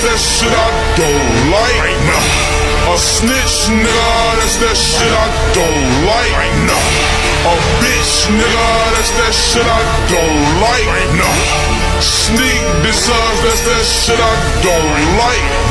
that's that shit I don't like. Nah. A snitch, nigga, that's that shit I don't like. Nah. A bitch, nigga, that's that shit I don't like. Nah. Sneak deserves, that's that shit I don't like.